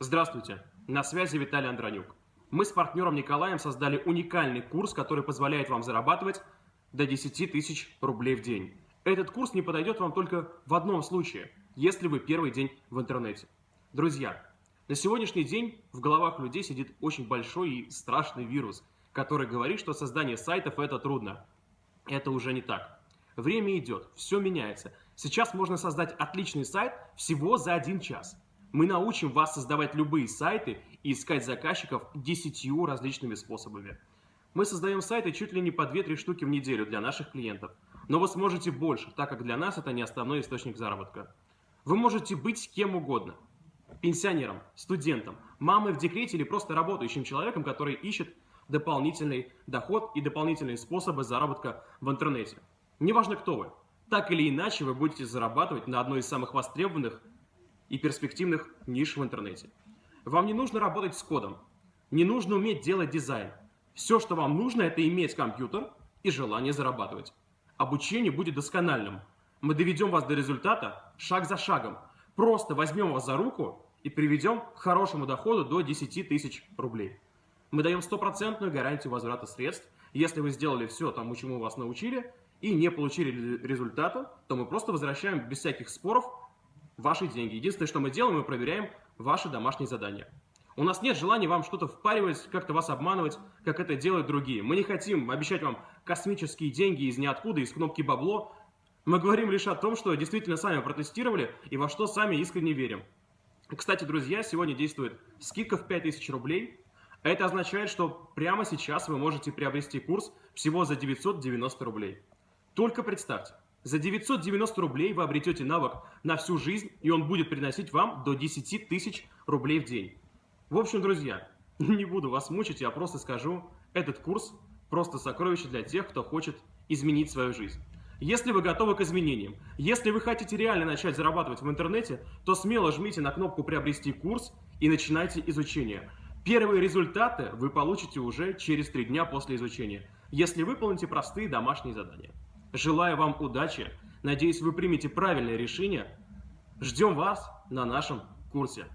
Здравствуйте, на связи Виталий Андронюк. Мы с партнером Николаем создали уникальный курс, который позволяет вам зарабатывать до 10 тысяч рублей в день. Этот курс не подойдет вам только в одном случае, если вы первый день в интернете. Друзья, на сегодняшний день в головах людей сидит очень большой и страшный вирус, который говорит, что создание сайтов это трудно. Это уже не так. Время идет, все меняется. Сейчас можно создать отличный сайт всего за один час. Мы научим вас создавать любые сайты и искать заказчиков десятью различными способами. Мы создаем сайты чуть ли не по 2-3 штуки в неделю для наших клиентов. Но вы сможете больше, так как для нас это не основной источник заработка. Вы можете быть кем угодно. Пенсионером, студентом, мамой в декрете или просто работающим человеком, который ищет дополнительный доход и дополнительные способы заработка в интернете. Неважно, кто вы. Так или иначе, вы будете зарабатывать на одной из самых востребованных и перспективных ниш в интернете. Вам не нужно работать с кодом, не нужно уметь делать дизайн. Все, что вам нужно, это иметь компьютер и желание зарабатывать. Обучение будет доскональным. Мы доведем вас до результата шаг за шагом. Просто возьмем вас за руку и приведем к хорошему доходу до 10 тысяч рублей. Мы даем стопроцентную гарантию возврата средств. Если вы сделали все тому, чему вас научили, и не получили результата, то мы просто возвращаем без всяких споров ваши деньги. Единственное, что мы делаем, мы проверяем ваши домашние задания. У нас нет желания вам что-то впаривать, как-то вас обманывать, как это делают другие. Мы не хотим обещать вам космические деньги из ниоткуда, из кнопки бабло. Мы говорим лишь о том, что действительно сами протестировали и во что сами искренне верим. Кстати, друзья, сегодня действует скидка в 5000 рублей. Это означает, что прямо сейчас вы можете приобрести курс всего за 990 рублей. Только представьте, за 990 рублей вы обретете навык на всю жизнь, и он будет приносить вам до 10 тысяч рублей в день. В общем, друзья, не буду вас мучить, я просто скажу, этот курс просто сокровище для тех, кто хочет изменить свою жизнь. Если вы готовы к изменениям, если вы хотите реально начать зарабатывать в интернете, то смело жмите на кнопку «Приобрести курс» и начинайте изучение. Первые результаты вы получите уже через три дня после изучения, если выполните простые домашние задания. Желаю вам удачи. Надеюсь, вы примете правильное решение. Ждем вас на нашем курсе.